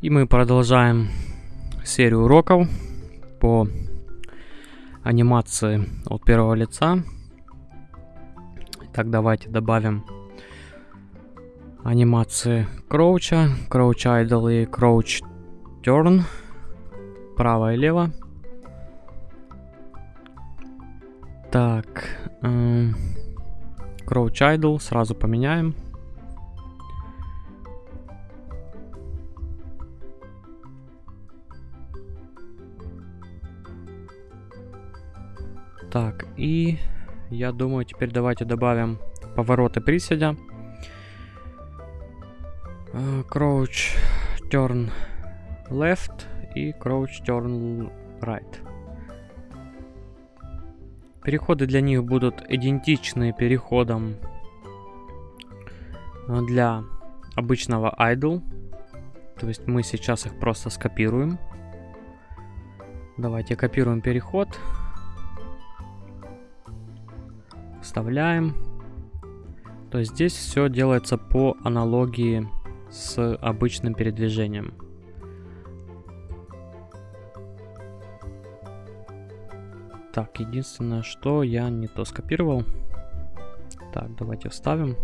И мы продолжаем серию уроков по анимации от первого лица. Так, давайте добавим анимации кроуча, кроуч idle и кроуч turn, право и лево. Так, кроуч эм, idle сразу поменяем. Так, и я думаю, теперь давайте добавим повороты приседа. Uh, crouch, turn left и crouch, turn right. Переходы для них будут идентичны переходам для обычного idle. То есть мы сейчас их просто скопируем. Давайте копируем переход. Вставляем. То здесь все делается по аналогии с обычным передвижением. Так, единственное, что я не то скопировал. Так, давайте вставим.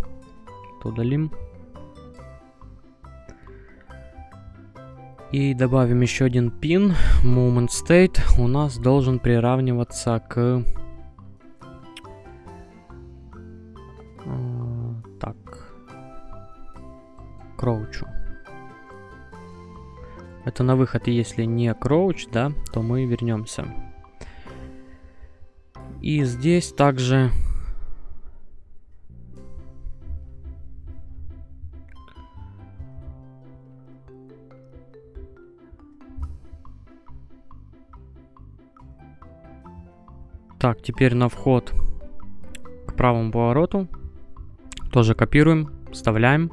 Удалим. И добавим еще один пин. Moment state у нас должен приравниваться к Это на выход, если не кроуч, да, то мы вернемся. И здесь также... Так, теперь на вход к правому повороту. Тоже копируем, вставляем.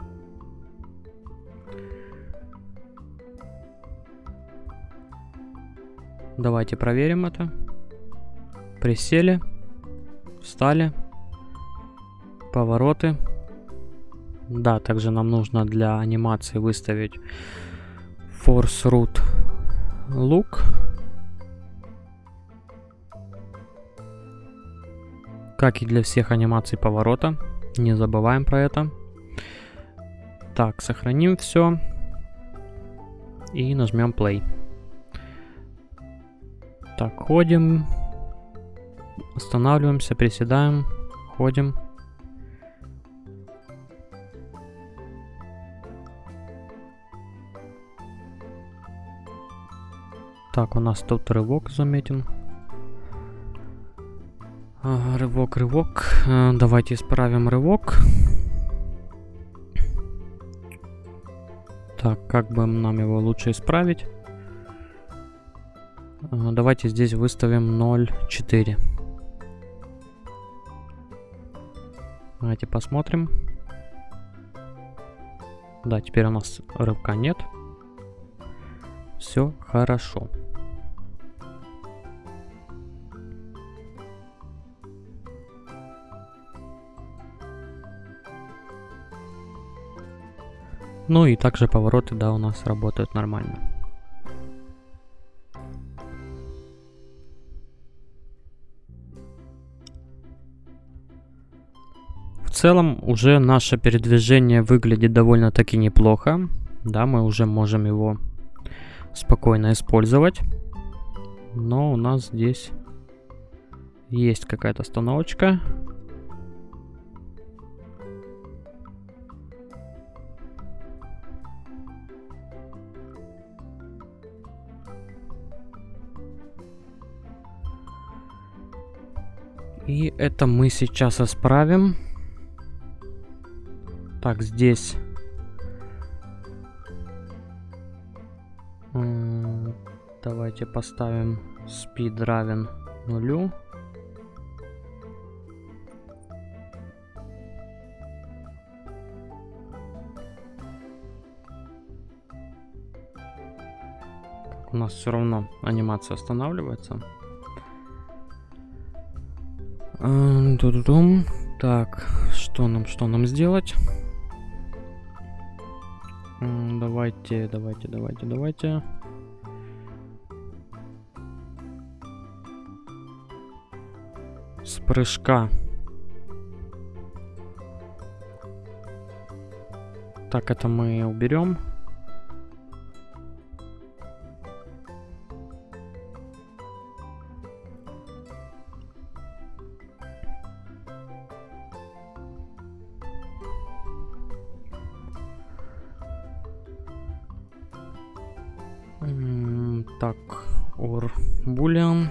Давайте проверим это. Присели. Встали. Повороты. Да, также нам нужно для анимации выставить Force Root Look. Как и для всех анимаций поворота. Не забываем про это. Так, сохраним все. И нажмем Play. Так, ходим. Останавливаемся, приседаем. Ходим. Так, у нас тут рывок заметен. А, рывок, рывок. А, давайте исправим рывок. Так, как бы нам его лучше исправить? Давайте здесь выставим 0,4. Давайте посмотрим. Да, теперь у нас рывка нет. Все хорошо. Ну и также повороты, да, у нас работают нормально. Целом уже наше передвижение выглядит довольно-таки неплохо. Да, мы уже можем его спокойно использовать. Но у нас здесь есть какая-то остановочка. И это мы сейчас исправим. Так, здесь... Давайте поставим speed равен нулю. у нас все равно анимация останавливается. Так, что нам, что нам сделать? Давайте, давайте, давайте, давайте. С прыжка. Так, это мы уберем. Так, or boolean.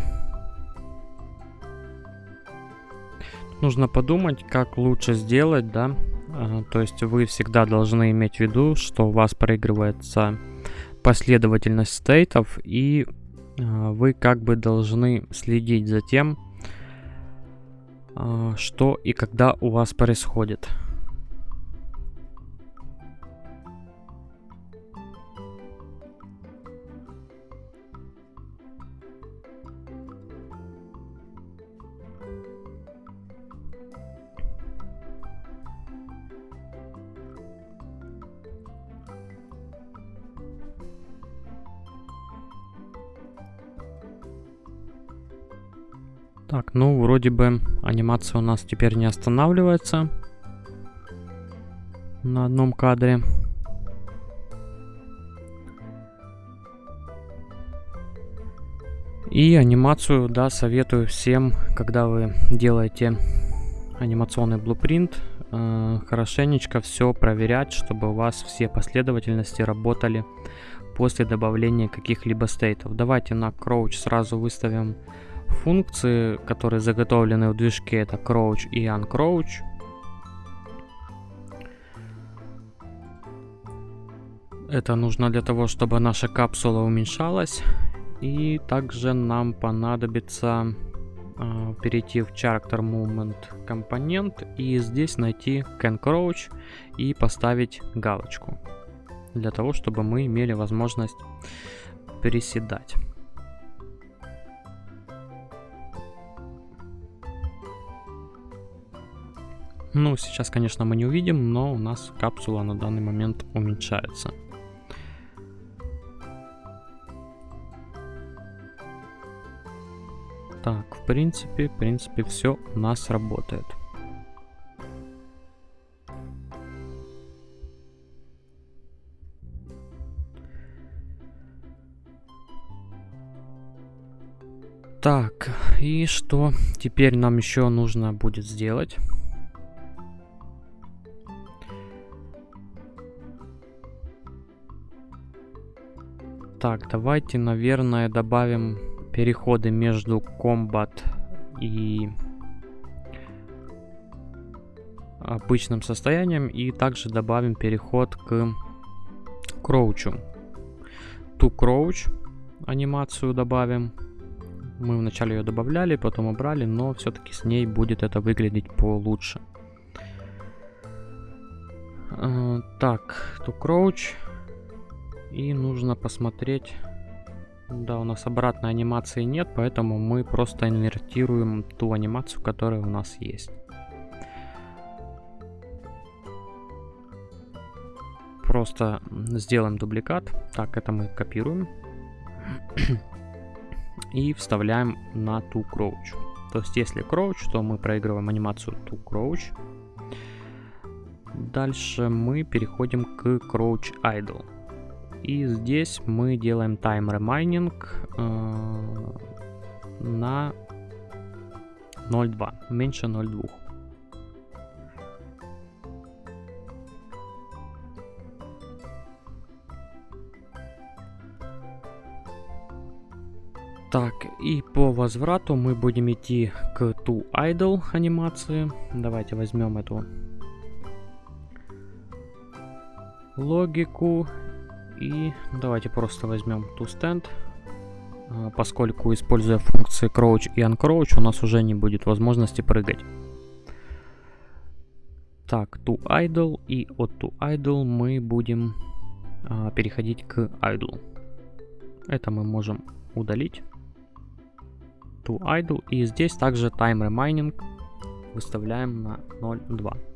Нужно подумать, как лучше сделать, да. А, то есть вы всегда должны иметь в виду, что у вас проигрывается последовательность стейтов, и а, вы как бы должны следить за тем, а, что и когда у вас происходит. Так, ну вроде бы анимация у нас теперь не останавливается на одном кадре. И анимацию, да, советую всем, когда вы делаете анимационный блупринт, э, хорошенечко все проверять, чтобы у вас все последовательности работали после добавления каких-либо стейтов. Давайте на Crouch сразу выставим функции, которые заготовлены в движке, это crouch и uncrouch. Это нужно для того, чтобы наша капсула уменьшалась. И также нам понадобится э, перейти в Character Movement компонент и здесь найти Can Crouch и поставить галочку. Для того, чтобы мы имели возможность переседать. Ну, сейчас, конечно, мы не увидим, но у нас капсула на данный момент уменьшается. Так, в принципе, в принципе, все у нас работает. Так, и что теперь нам еще нужно будет сделать? Так, давайте, наверное, добавим переходы между комбат и обычным состоянием. И также добавим переход к кроучу. Ту кроуч анимацию добавим. Мы вначале ее добавляли, потом убрали, но все-таки с ней будет это выглядеть получше. Uh, так, to crouch. И нужно посмотреть... Да, у нас обратной анимации нет, поэтому мы просто инвертируем ту анимацию, которая у нас есть. Просто сделаем дубликат. Так, это мы копируем. И вставляем на ту crouch. То есть, если crouch, то мы проигрываем анимацию ту crouch. Дальше мы переходим к crouch idle. И здесь мы делаем time remaining э, на 0.2, меньше 0.2. Так, и по возврату мы будем идти к to idle анимации. Давайте возьмем эту логику и давайте просто возьмем toStand. А, поскольку, используя функции crouch и uncrouch, у нас уже не будет возможности прыгать. Так, to idle и от to idle мы будем а, переходить к idle. Это мы можем удалить. To idle и здесь также time remaining выставляем на 0.2.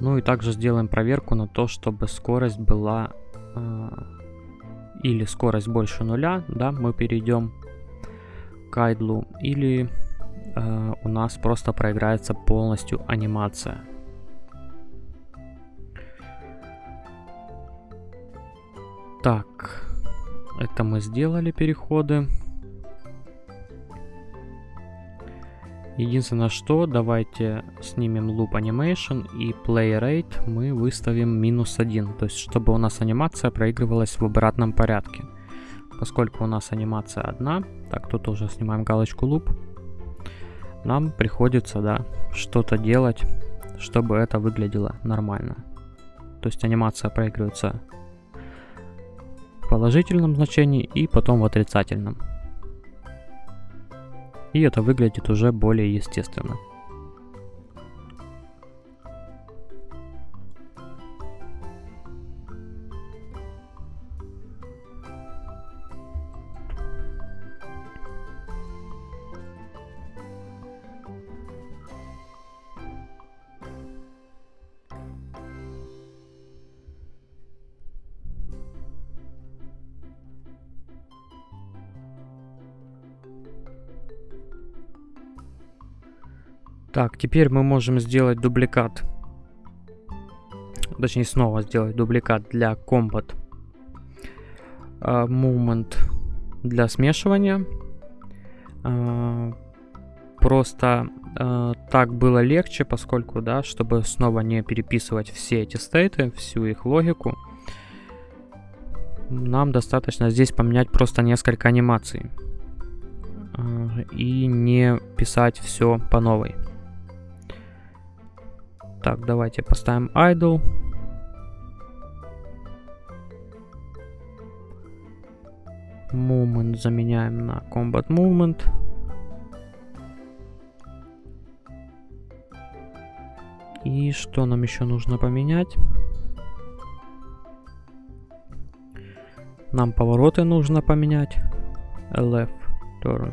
Ну и также сделаем проверку на то, чтобы скорость была э, или скорость больше нуля, да, мы перейдем к айдлу, или э, у нас просто проиграется полностью анимация. Так, это мы сделали переходы. Единственное, что давайте снимем Loop Animation и Play Rate мы выставим минус 1. То есть, чтобы у нас анимация проигрывалась в обратном порядке. Поскольку у нас анимация одна, так, тут уже снимаем галочку Loop, нам приходится, да, что-то делать, чтобы это выглядело нормально. То есть анимация проигрывается в положительном значении и потом в отрицательном. И это выглядит уже более естественно. Так, теперь мы можем сделать дубликат. Точнее, снова сделать дубликат для Combat uh, Movement для смешивания. Uh, просто uh, так было легче, поскольку, да, чтобы снова не переписывать все эти стейты, всю их логику, нам достаточно здесь поменять просто несколько анимаций и не писать все по новой. Так, давайте поставим idle. Movement заменяем на Combat Movement. И что нам еще нужно поменять? Нам повороты нужно поменять. LF turn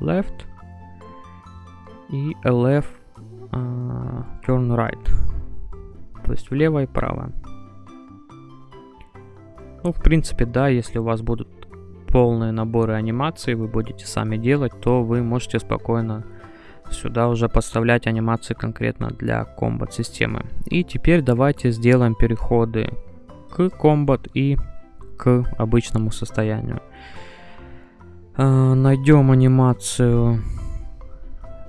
left и LF turn right. То есть влево и право. Ну, в принципе, да, если у вас будут полные наборы анимаций, вы будете сами делать, то вы можете спокойно сюда уже подставлять анимации конкретно для комбат системы. И теперь давайте сделаем переходы к комбат и к обычному состоянию. Э, найдем анимацию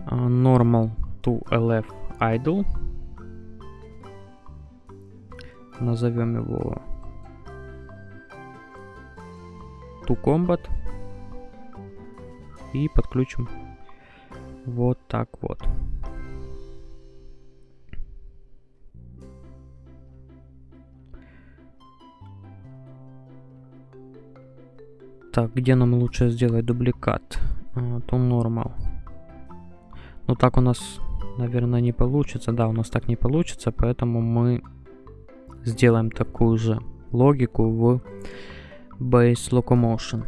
э, normal to lf idle. Назовем его to combat. И подключим вот так вот. Так, где нам лучше сделать дубликат? А, то нормал. Ну так у нас наверное, не получится. Да, у нас так не получится, поэтому мы сделаем такую же логику в Base Locomotion.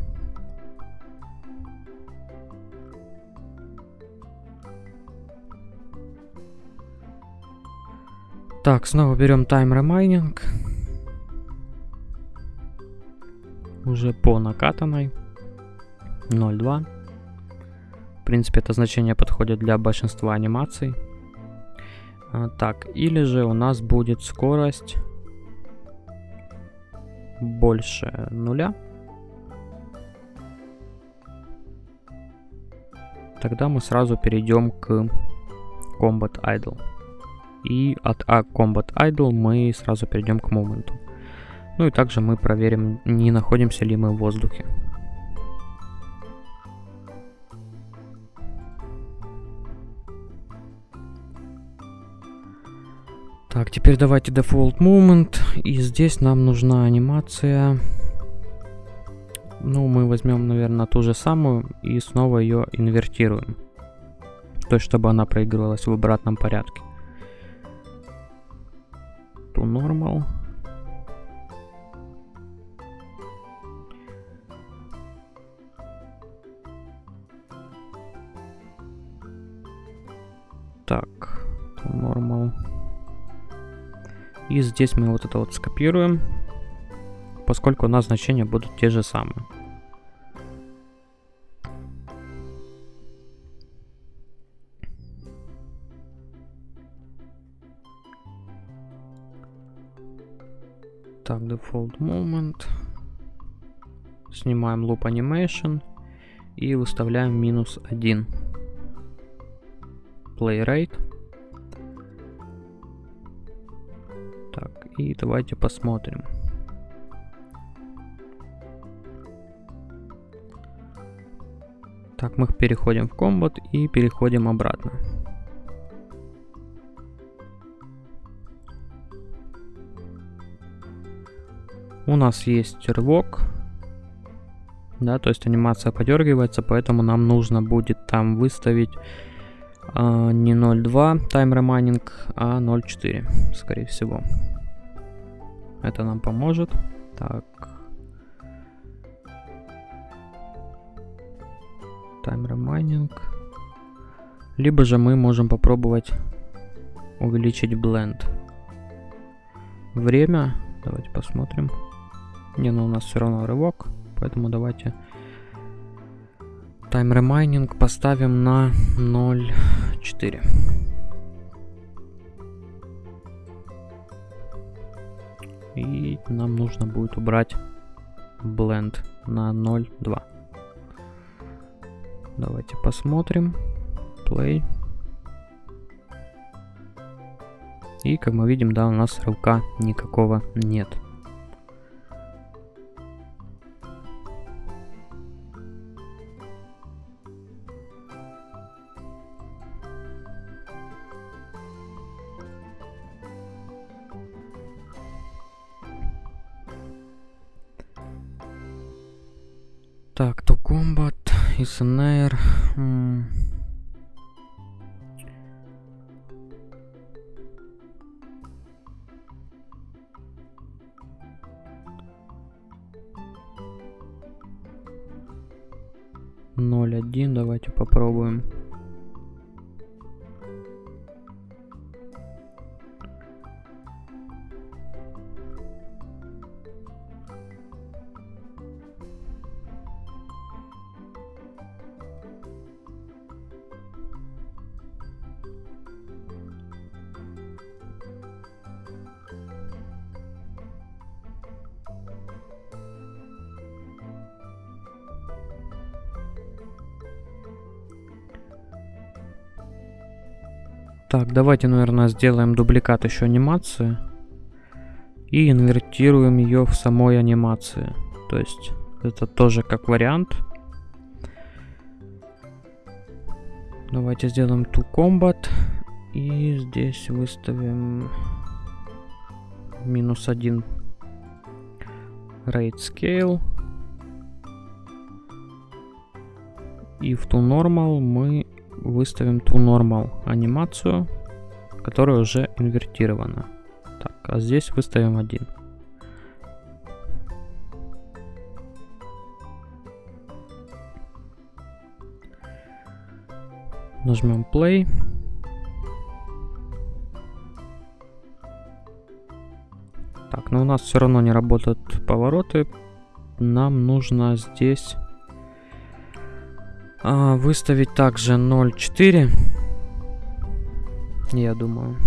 Так, снова берем Time Remaining. Уже по накатанной. 0.2 принципе, это значение подходит для большинства анимаций. А, так, или же у нас будет скорость больше нуля. Тогда мы сразу перейдем к Combat Idle. И от а Combat Idle мы сразу перейдем к моменту. Ну и также мы проверим, не находимся ли мы в воздухе. Так, теперь давайте default moment. И здесь нам нужна анимация. Ну, мы возьмем, наверное, ту же самую и снова ее инвертируем. То есть, чтобы она проигрывалась в обратном порядке. To normal. Так, to normal. И здесь мы вот это вот скопируем, поскольку у нас значения будут те же самые. Так, default moment. Снимаем loop animation и выставляем минус 1. Play rate. И давайте посмотрим. Так, мы переходим в комбат и переходим обратно. У нас есть рывок. Да, то есть анимация подергивается, поэтому нам нужно будет там выставить а, не 0.2 time remapping, а 0.4, скорее всего. Это нам поможет. Так. Time remapping. Либо же мы можем попробовать увеличить бленд. Время. Давайте посмотрим. Не, ну у нас все равно рывок, поэтому давайте тайм ремайнинг поставим на 0.4. И нам нужно будет убрать бленд на 0.2. Давайте посмотрим. Play. И как мы видим, да, у нас рывка никакого нет. Так, то комбат, СНР. Ноль один, давайте попробуем. Так, давайте, наверное, сделаем дубликат еще анимации. И инвертируем ее в самой анимации. То есть, это тоже как вариант. Давайте сделаем to combat. И здесь выставим минус один rate scale. И в to normal мы выставим to normal анимацию, которая уже инвертирована. Так, а здесь выставим один. Нажмем play. Так, но у нас все равно не работают повороты. Нам нужно здесь а, выставить также 0.4. Я думаю.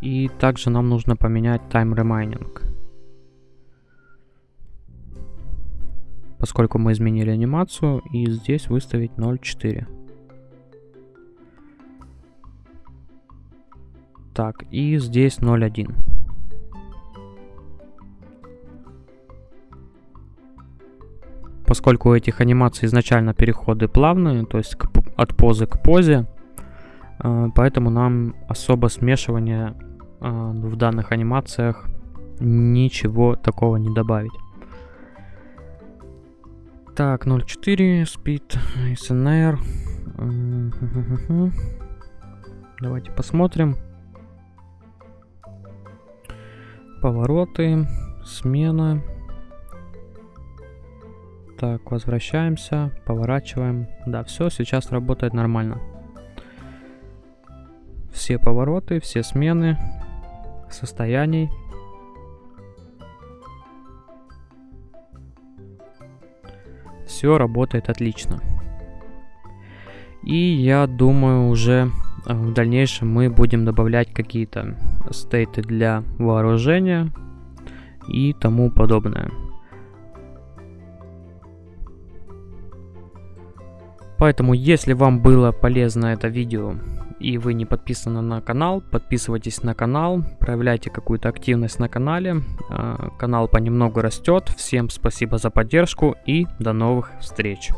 И также нам нужно поменять time remaining. Поскольку мы изменили анимацию, и здесь выставить 0.4. Так, и здесь 0.1. поскольку у этих анимаций изначально переходы плавные, то есть к, от позы к позе, э, поэтому нам особо смешивания э, в данных анимациях ничего такого не добавить. Так, 0.4, speed, SNR. Давайте посмотрим. Повороты, смена. Так, возвращаемся, поворачиваем. Да, все, сейчас работает нормально. Все повороты, все смены состояний. Все работает отлично. И я думаю, уже э, в дальнейшем мы будем добавлять какие-то стейты для вооружения и тому подобное. Поэтому, если вам было полезно это видео и вы не подписаны на канал, подписывайтесь на канал, проявляйте какую-то активность на канале. А, канал понемногу растет. Всем спасибо за поддержку и до новых встреч.